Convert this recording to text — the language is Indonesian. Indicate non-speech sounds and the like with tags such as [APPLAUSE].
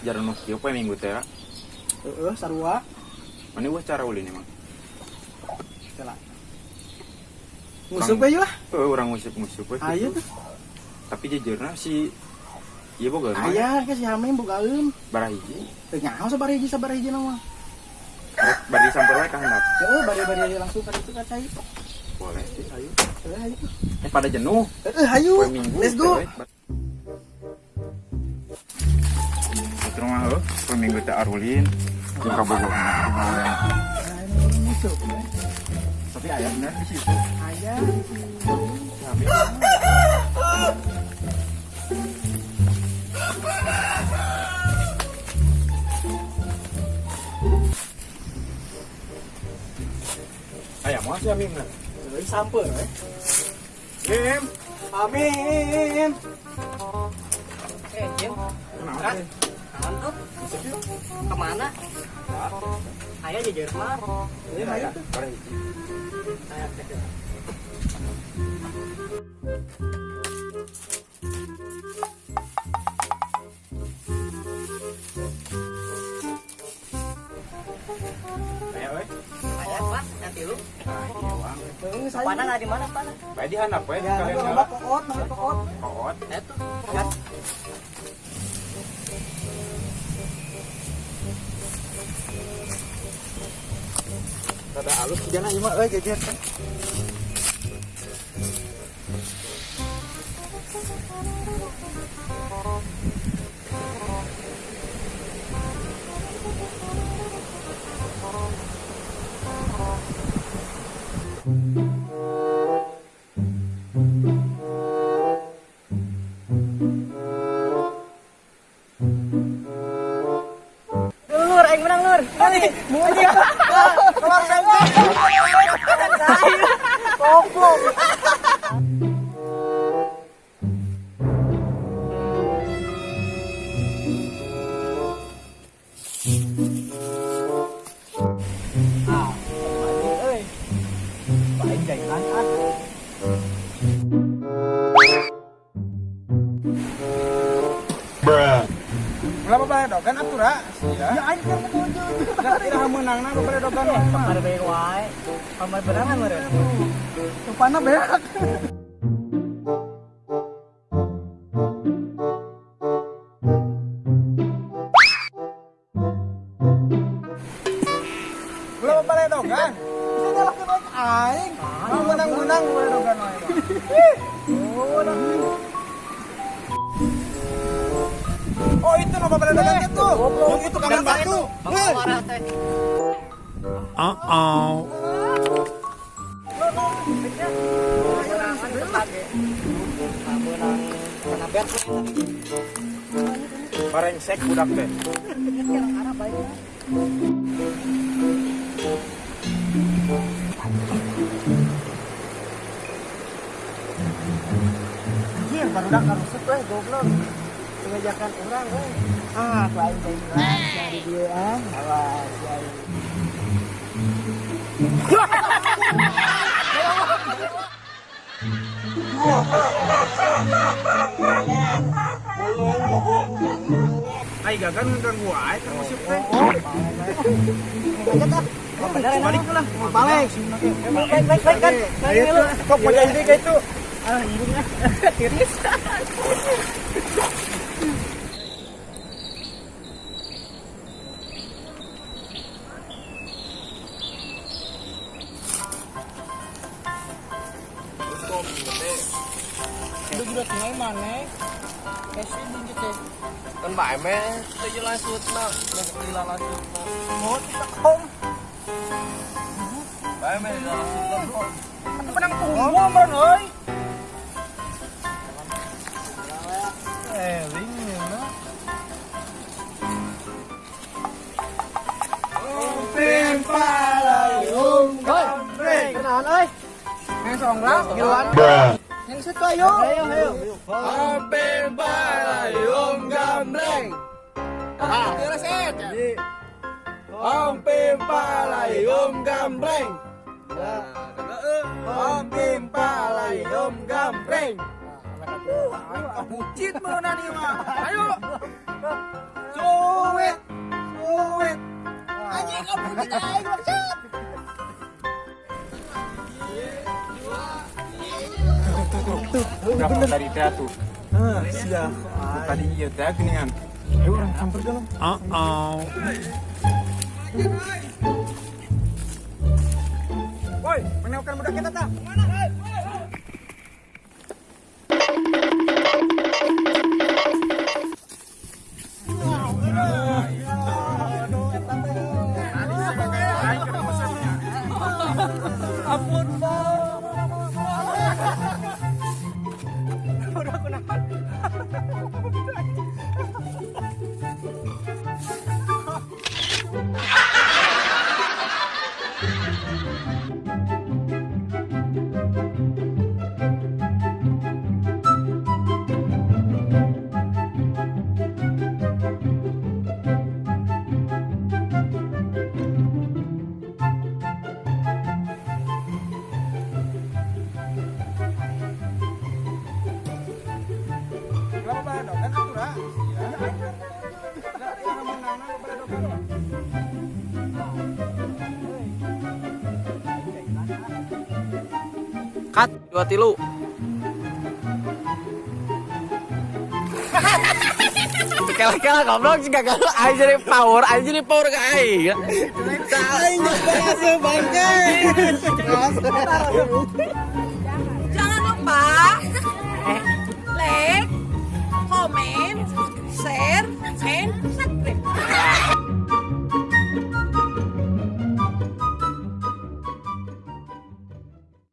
Jarang nu kieu poe minggu teh. Heeh, sarua. Mana gua cara ulin emang. Tela. Musuh bae lah. Eh urang ngusip-ngusip we. Ayo gitu. tuh. Tapi jejeurna si Iya boga mah. Aya ke si Hamim bogaeun. Barah hiji. Teu nyaho sabari hiji sabari hiji nama. Bari sampai wae ka handap. Heeh, bari-bari langsung ka ditu ka cai. Boleh ayo. Ayo. Eh pada jenuh. Heeh, ayo. Let's go. Poe minggu teh arulin. Jeung ya. Tapi aya bener di situ. Aya. Si Hamim. Ayah mau si Hamim nah. Lagi samper we. Mim, Hamim. Eh, Jim, kenapa? Mantap. Ke mana? Ayah jajar mah. Ini. Saya cek ya. Ayah we. Ayah, Pak, nanti lu. Nah, iya wang. Heeh, saya. Mana nggak di mana, Pak? Bae di handap we. Ya, Kalian itu koot, koot. koot. Eh Rada alus juga na ieu mah euy jejer. Lur, aing menang, Lur. Nanti, muji. Keluar tembak. Goblok. Ah, Kenapa bae dogan atura? Ya aing ketujuh. Kira menang na bae dogan. Kamar wae. Kamar berangan, meureun. Belum dogan. Aing. Mau menang-menang dogan wae. Oh [LAUGHS] marah teh. Menangan tetap ya. Menang. Kena bet we tadi. Barengsek budak teh. Baiknya. Anjir, barudak karusut we goblok. Pengajakan orang we. Ah, teh jelas dari dia ah. Awas, gagan ganggu teh. Balik lah. Balik. Baik, baik, baik kan. Punya ide kayak itu? Ah, tiris. 이렇게 할 만해. 대신 이제 con vải mẹ. Tôi cho lai suốt nó mình đi là lai suốt nó muốn nó không. Đấy mẹ là lai suốt lắm rồi nó đang cùng mua mà rồi ê lính nhiều nữa tiền ba lời ôm thôi cái nào ơi? Nghe sòng lắm. Nhiều anh. Yang situ ayo. Ayo, ayo. Pin palayung gambreng. Ah, terus palayung gambreng. Om pin palayung gambreng. Bucit mana nih mah? Ayo. Cuk. Suwit. Suwit. Anjing kamu tidak tadi teh tuh? Ah, siap. Tadi iya teh geningan. Ayo orang hampir dalam. Woi, menewkan budak kita tak? Ampun, Ya. Cut dua tilu. [LAUGHS] Kela-kela goblok kalau aing jadi power, aing jadi power ke berhasil bangke.